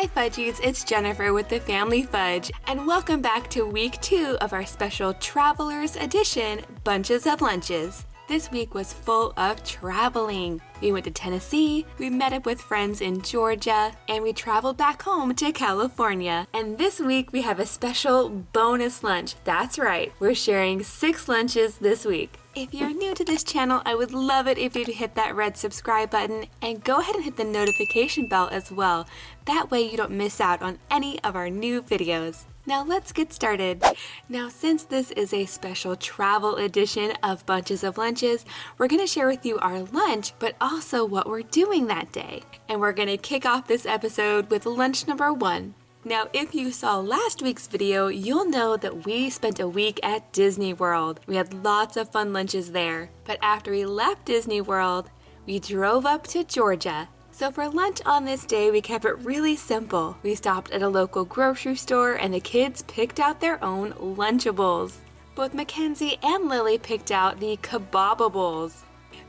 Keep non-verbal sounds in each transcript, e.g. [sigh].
Hi Fudgies, it's Jennifer with the Family Fudge, and welcome back to week two of our special Travelers Edition Bunches of Lunches. This week was full of traveling. We went to Tennessee, we met up with friends in Georgia, and we traveled back home to California. And this week we have a special bonus lunch. That's right, we're sharing six lunches this week. If you're new to this channel, I would love it if you'd hit that red subscribe button and go ahead and hit the notification bell as well. That way you don't miss out on any of our new videos. Now let's get started. Now since this is a special travel edition of Bunches of Lunches, we're to share with you our lunch, but also what we're doing that day. And we're to kick off this episode with lunch number one. Now, if you saw last week's video, you'll know that we spent a week at Disney World. We had lots of fun lunches there. But after we left Disney World, we drove up to Georgia so for lunch on this day, we kept it really simple. We stopped at a local grocery store and the kids picked out their own Lunchables. Both Mackenzie and Lily picked out the Kabobbles.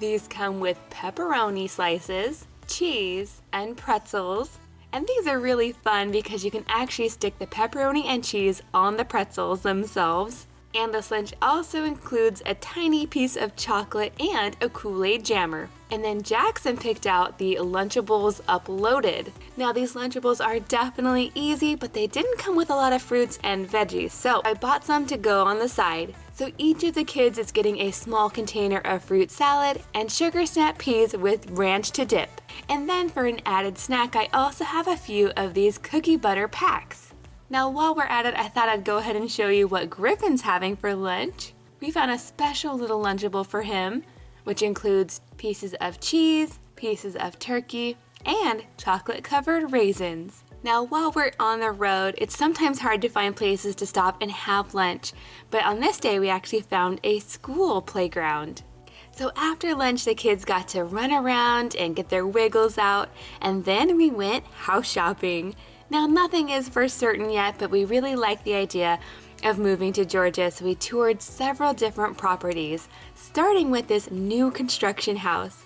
These come with pepperoni slices, cheese, and pretzels. And these are really fun because you can actually stick the pepperoni and cheese on the pretzels themselves. And this lunch also includes a tiny piece of chocolate and a Kool-Aid jammer. And then Jackson picked out the Lunchables Uploaded. Now these Lunchables are definitely easy, but they didn't come with a lot of fruits and veggies, so I bought some to go on the side. So each of the kids is getting a small container of fruit salad and sugar snap peas with ranch to dip. And then for an added snack, I also have a few of these cookie butter packs. Now while we're at it, I thought I'd go ahead and show you what Griffin's having for lunch. We found a special little Lunchable for him, which includes pieces of cheese, pieces of turkey, and chocolate covered raisins. Now while we're on the road, it's sometimes hard to find places to stop and have lunch, but on this day we actually found a school playground. So after lunch, the kids got to run around and get their wiggles out, and then we went house shopping. Now, nothing is for certain yet, but we really like the idea of moving to Georgia, so we toured several different properties, starting with this new construction house.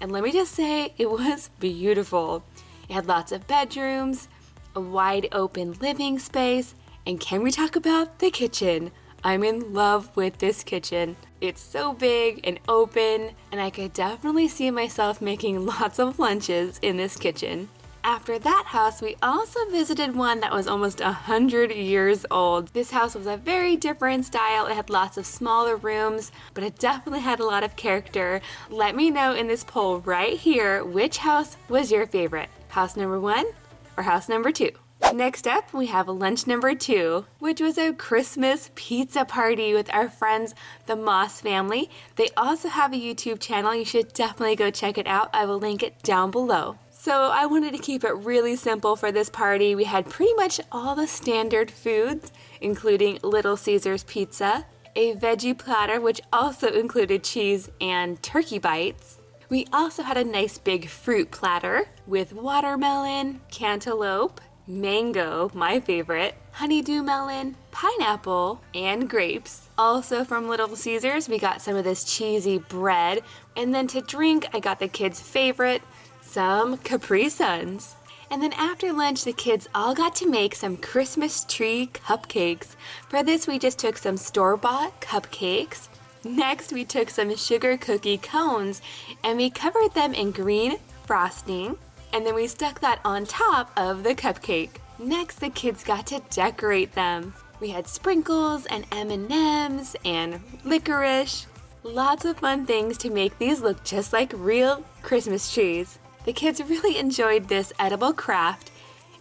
And let me just say, it was beautiful. It had lots of bedrooms, a wide open living space, and can we talk about the kitchen? I'm in love with this kitchen. It's so big and open, and I could definitely see myself making [laughs] lots of lunches in this kitchen. After that house, we also visited one that was almost a hundred years old. This house was a very different style. It had lots of smaller rooms, but it definitely had a lot of character. Let me know in this poll right here which house was your favorite. House number one or house number two? Next up, we have lunch number two, which was a Christmas pizza party with our friends, the Moss family. They also have a YouTube channel. You should definitely go check it out. I will link it down below. So I wanted to keep it really simple for this party. We had pretty much all the standard foods, including Little Caesars pizza, a veggie platter which also included cheese and turkey bites. We also had a nice big fruit platter with watermelon, cantaloupe, mango, my favorite, honeydew melon, pineapple, and grapes. Also from Little Caesars, we got some of this cheesy bread. And then to drink, I got the kids' favorite, some Capri Suns. And then after lunch, the kids all got to make some Christmas tree cupcakes. For this, we just took some store-bought cupcakes. Next, we took some sugar cookie cones and we covered them in green frosting. And then we stuck that on top of the cupcake. Next, the kids got to decorate them. We had sprinkles and M&Ms and licorice. Lots of fun things to make these look just like real Christmas trees. The kids really enjoyed this edible craft,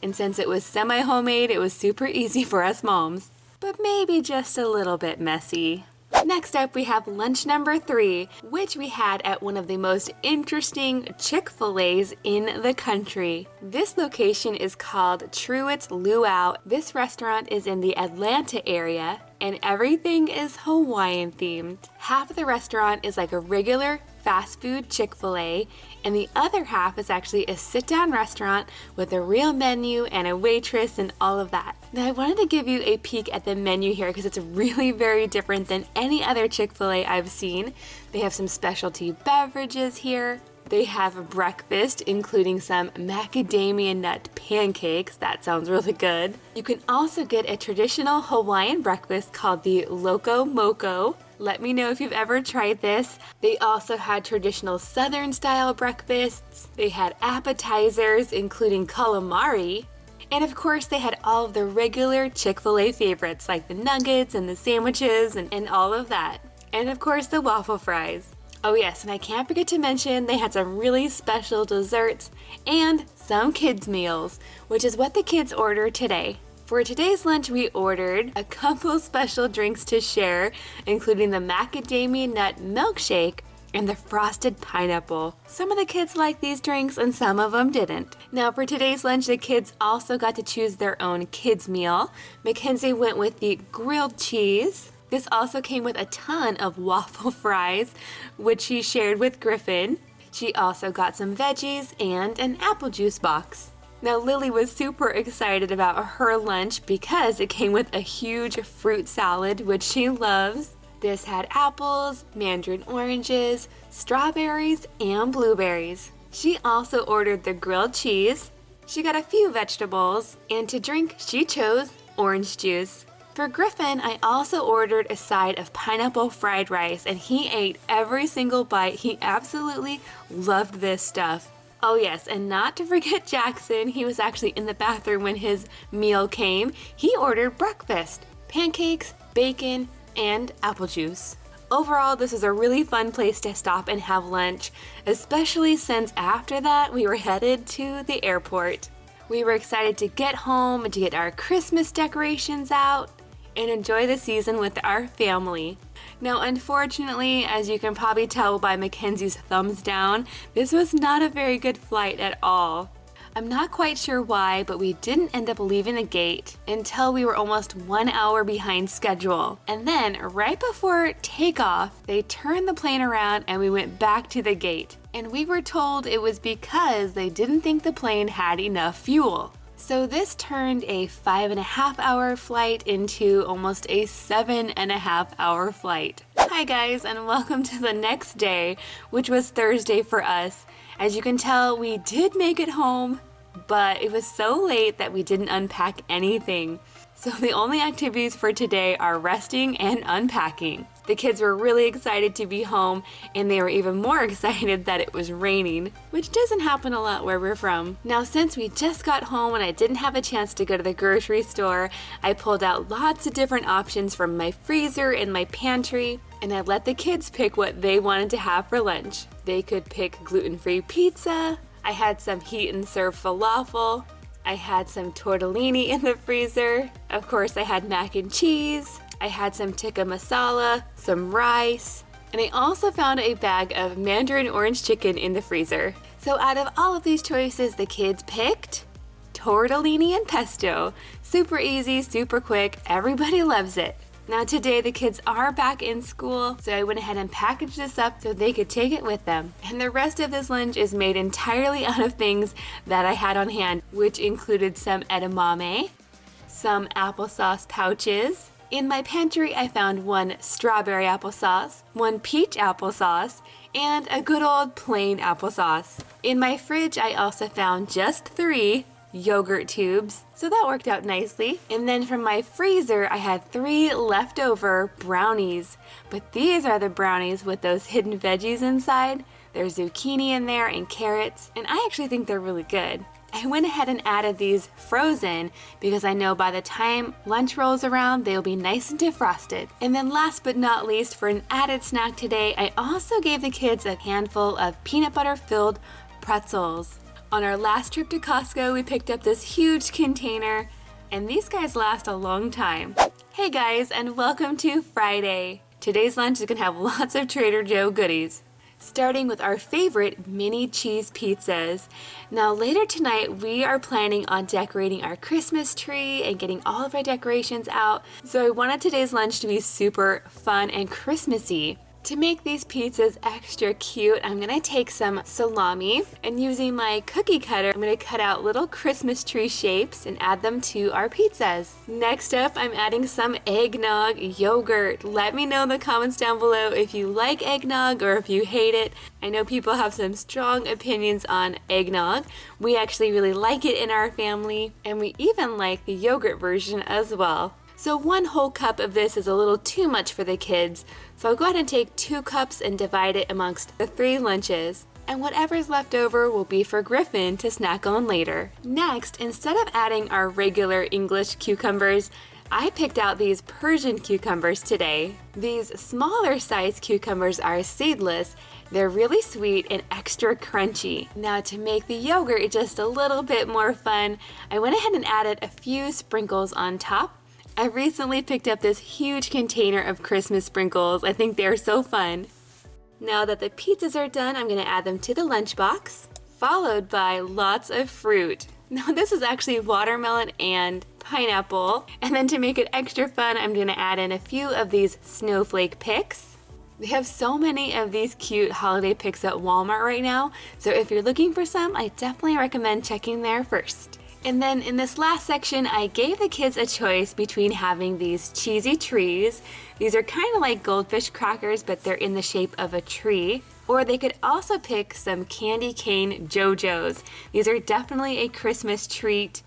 and since it was semi-homemade, it was super easy for us moms, but maybe just a little bit messy. Next up, we have lunch number three, which we had at one of the most interesting Chick-fil-A's in the country. This location is called Truett's Luau. This restaurant is in the Atlanta area, and everything is Hawaiian themed. Half of the restaurant is like a regular fast food Chick-fil-A and the other half is actually a sit-down restaurant with a real menu and a waitress and all of that. Now I wanted to give you a peek at the menu here because it's really [laughs] very different than any other Chick-fil-A I've seen. They have some specialty beverages here, They have a breakfast, including some macadamia nut pancakes. That sounds really good. You can also get a traditional Hawaiian breakfast called the Loco Moco. Let me know if you've ever tried this. They also had traditional Southern style breakfasts. They had appetizers, including calamari. And of course, they had all of the regular Chick fil A favorites like the nuggets and the sandwiches and, and all of that. And of course, the waffle fries. Oh yes, and I can't forget to mention they had some really special desserts and some kids meals, which is what the kids ordered today. For today's lunch, we ordered a couple [laughs] special drinks to share, including the macadamia nut milkshake and the frosted pineapple. Some of the kids liked these drinks and some of them didn't. Now for today's lunch, the kids also got to choose their own kids meal. Mackenzie went with the grilled cheese, this also came with a ton of [laughs] waffle fries, which she shared with Griffin. She also got some veggies and an apple juice box. Now Lily was super excited about her lunch because it came with a huge fruit salad, which she loves. This had apples, mandarin oranges, strawberries, and blueberries. She also ordered the grilled cheese. She got a few vegetables, and to drink, she chose orange juice. For Griffin, I also ordered a side of pineapple fried rice and he ate every single bite. He absolutely loved this stuff. Oh yes, and not to forget [laughs] Jackson, he was actually in the bathroom when his meal came. He ordered breakfast, pancakes, bacon, and apple juice. Overall, this is a really fun place to stop and have lunch, especially since after that we were headed to the airport. We were excited to get home and to get our Christmas decorations out and enjoy the season with our family. Now, unfortunately, as you can probably tell by Mackenzie's thumbs down, this was not a very good flight at all. I'm not quite sure why, but we didn't end up leaving the gate until we were almost one hour behind schedule. And then, right before takeoff, they turned the plane around and we went back to the gate. And we were told it was because they didn't think the plane had enough fuel. So this turned a five and a half hour flight into almost a seven and a half hour flight. Hi guys and welcome to the next day, which was Thursday for us. As you can tell, we did make it home, but it was so late that we didn't unpack anything. So the only activities for today are resting and unpacking. The kids were really excited to be home and they were even more [laughs] excited that it was raining, which doesn't happen a lot where we're from. Now since we just got home and I didn't have a chance to go to the grocery store, I pulled out lots of different options from my freezer and my pantry and I let the kids pick what they wanted to have for lunch. They could pick gluten-free pizza, I had some heat and serve falafel, I had some tortellini in the freezer, of course I had mac and cheese, I had some tikka masala, some rice, and I also found a bag of mandarin orange chicken in the freezer. So out of all of these choices, the kids picked tortellini and pesto. Super easy, super quick, everybody loves it. Now today the kids are back in school, so I went ahead and packaged this up so they could take it with them. And the rest of this lunch is made entirely [laughs] out of things that I had on hand, which included some edamame, some applesauce pouches, in my pantry, I found one strawberry applesauce, one peach applesauce, and a good old plain applesauce. In my fridge, I also found just three yogurt tubes, so that worked out nicely. And then from my freezer, I had three leftover brownies, but these are the brownies with those hidden veggies inside. There's zucchini in there and carrots, and I actually think they're really good. I went ahead and added these frozen because I know by the time lunch rolls around, they'll be nice and defrosted. And then last but not least, for an added snack today, I also gave the kids a handful of peanut butter filled pretzels. On our last trip to Costco, we picked up this huge container and these guys last a long time. Hey guys, and welcome to Friday. Today's lunch is gonna have lots of Trader Joe goodies starting with our favorite mini cheese pizzas. Now later tonight we are planning on decorating our Christmas tree and getting all of our decorations out. So I wanted today's lunch to be super fun and Christmassy. To make these pizzas extra cute, I'm gonna take some salami and using my cookie cutter, I'm gonna cut out little Christmas tree shapes and add them to our pizzas. Next up, I'm adding some eggnog yogurt. Let me know in the comments down below if you like eggnog or if you hate it. I know people have some strong opinions on eggnog. We actually really like it in our family and we even like the yogurt version as well. So one whole cup of this is a little too much for the kids, so I'll go ahead and take two cups and divide it amongst the three lunches. And whatever's left over will be for Griffin to snack on later. Next, instead of adding our regular English cucumbers, I picked out these Persian cucumbers today. These smaller size cucumbers are seedless. They're really sweet and extra crunchy. Now to make the yogurt just a little bit more fun, I went ahead and added a few sprinkles on top I recently picked up this huge container of Christmas sprinkles. I think they're so fun. Now that the pizzas are done, I'm gonna add them to the lunchbox, followed by lots of fruit. [laughs] Now this is actually watermelon and pineapple. And then to make it extra fun, I'm gonna add in a few of these snowflake picks. They have so many of these cute holiday picks at Walmart right now, so if you're looking for some, I definitely recommend checking there first. And then in this last section, I gave the kids a choice between having these cheesy trees. These are kind of like goldfish crackers, but they're in the shape of a tree. Or they could also pick some candy cane Joe-Joes. These are definitely a Christmas treat.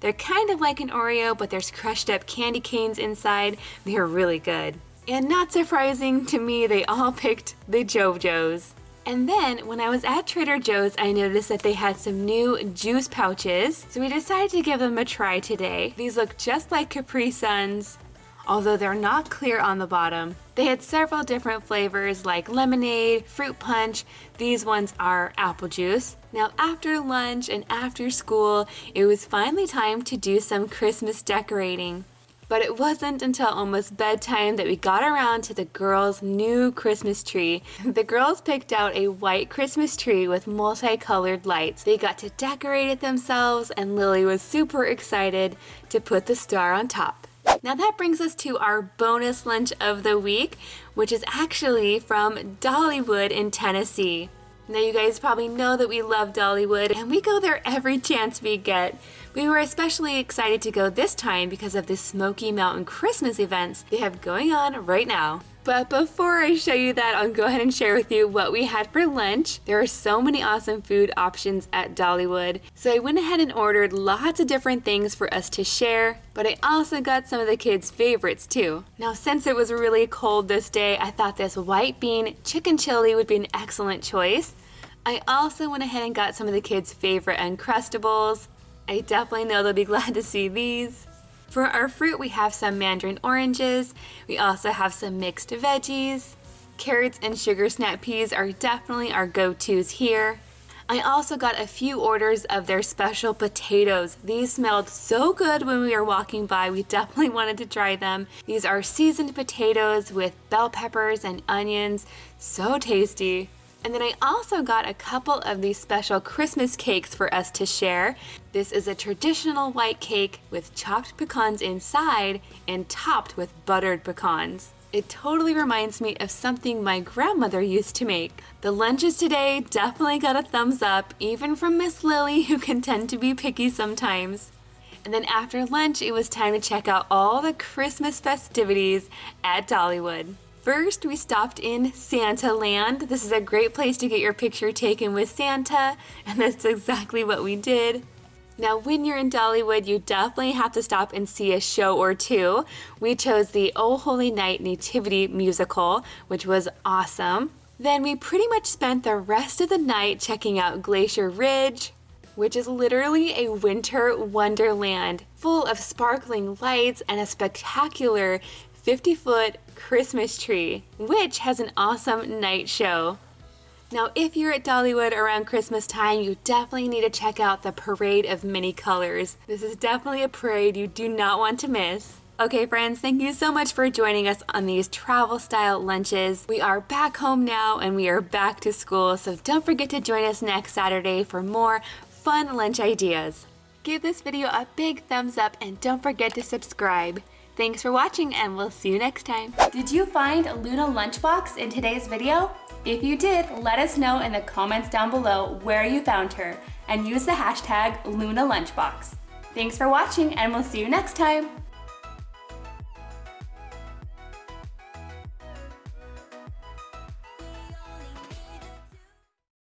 They're kind of like an Oreo, but there's crushed up candy canes inside. They're really good. And not surprising to me, they all [laughs] picked the Joe-Joes. And then when I was at Trader Joe's, I noticed that they had some new juice pouches. So we decided to give them a try today. These look just like Capri Suns, although they're not clear on the bottom. They had several different flavors like lemonade, fruit punch. These ones are apple juice. Now after lunch and after school, it was finally time to do some Christmas decorating. But it wasn't until almost bedtime that we got around to the girls' new Christmas tree. [laughs] The girls picked out a white Christmas tree with multicolored lights. They got to decorate it themselves and Lily was super excited to put the star on top. Now that brings us to our bonus lunch of the week, which is actually from Dollywood in Tennessee. Now you guys probably know that we love Dollywood and we go there every chance we get. We were especially excited to go this time because of the Smoky Mountain Christmas events they have going on right now. But before I show you that, I'll go ahead and share with you what we had for lunch. There are so many awesome food options at Dollywood, so I went ahead and ordered lots of different things for us to share, but I also got some of the kids' favorites too. Now since it was really cold this day, I thought this white bean chicken chili would be an excellent choice. I also went ahead and got some of the kids' favorite Uncrustables, I definitely know they'll be glad to see these. For our fruit, we have some mandarin oranges. We also have some mixed veggies. Carrots and sugar snap peas are definitely our go-tos here. I also got a few orders of their special potatoes. These smelled so good when we were walking by. We definitely [laughs] wanted to try them. These are seasoned potatoes with bell peppers and onions. So tasty. And then I also got a couple of these special Christmas cakes for us to share. This is a traditional white cake with chopped pecans inside and topped with buttered pecans. It totally reminds me of something my grandmother used to make. The lunches today definitely got a thumbs up, even from Miss Lily, [laughs] who can tend to be picky sometimes. And then after lunch, it was time to check out all the Christmas festivities at Dollywood. First, we stopped in Santa Land. This is a great place to get your picture taken with Santa, and that's exactly what we did. Now, when you're in Dollywood, you definitely have to stop and see a show or two. We chose the Oh Holy Night Nativity musical, which was awesome. Then we pretty much spent the rest of the night checking out Glacier Ridge, which is literally a winter wonderland full of sparkling lights and a spectacular 50 foot Christmas tree, which has an awesome night show. Now, if you're at Dollywood around Christmas time, you definitely need to check out the Parade of Many Colors. This is definitely a parade you do not want to miss. Okay friends, thank you so much for joining us on these travel style lunches. We are back home now and we are back to school, so don't forget to join us next Saturday for more fun lunch ideas. Give this video a big thumbs up and don't forget to subscribe. Thanks for watching and we'll see you next time. Did you find Luna Lunchbox in today's video? If you did, let us know in the comments down below where you found her and use the hashtag Luna Lunchbox. Thanks for watching and we'll see you next time.